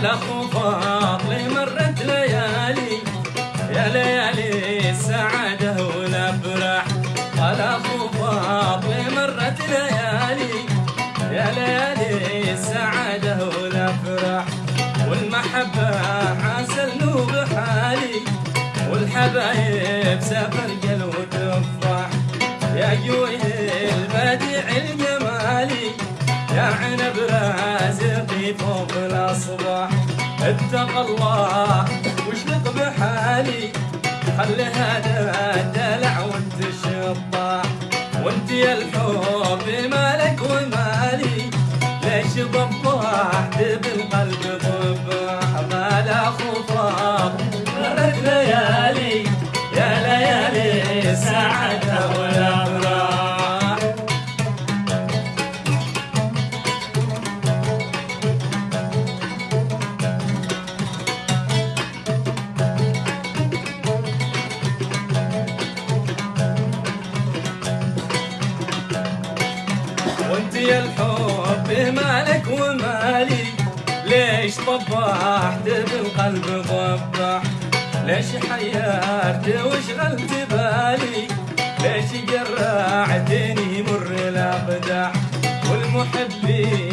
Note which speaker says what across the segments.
Speaker 1: على خفاطلي مرت ليالي. يا ليالي السعادة والأفراح على خفاطلي مرت ليالي. يا ليالي السعادة والأفراح والمحبة عسل بحالي. والحبايب سافر قلب تفاح يا جوي البديع الجمالي. يا عنب رازقي فوق الاصباح اتق الله واشلق بحالي خلي هذا الحب مالك ومالي. ليش طبحت بالقلب ضبح ليش حيرت وشغلت بالي؟ ليش جرعتني مر الاقدح والمحبين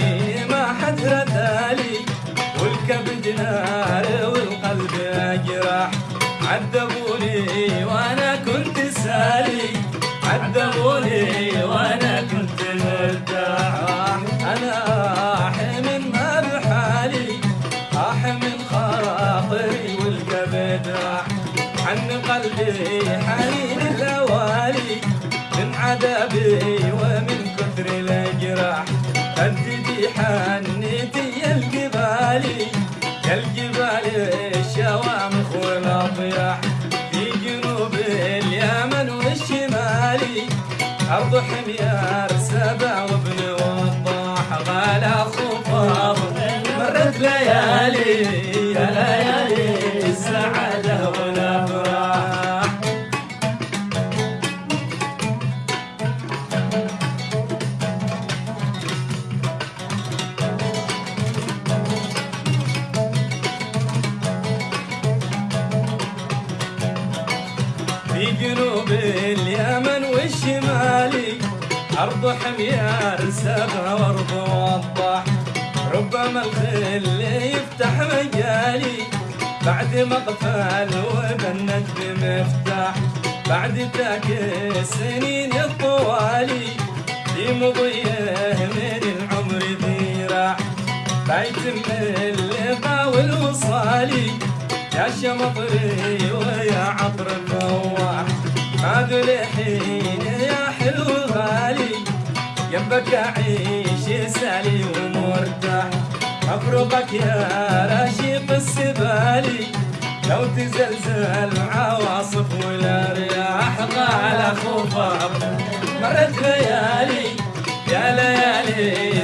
Speaker 1: راح عن قلبي حنين الأوالي من عذابي ومن كثر الاجراح هددي حنيتي يا الجبالي يا الجبال الشوامخ والاضياح في جنوب اليمن والشمالي أرض حميار سبع في جنوب اليمن والشمالي أرض حميار سبع وأرض وضح. ربما الخل يفتح مجالي. بعد مقفل وبنت بمفتاح بعد ذاك السنين الطوالي. في مضيه من العمر ذراع. بيتم اللقاء والوصالي يا شمطري ويا عطر الفواح هذا الحين يا حلو غالي. جنبك أعيش سالي ومرتاح. افرقك يا رشيق السبالي. لو تزلزل عواصف ولا رياح على خفاف مرت ليالي يا ليالي.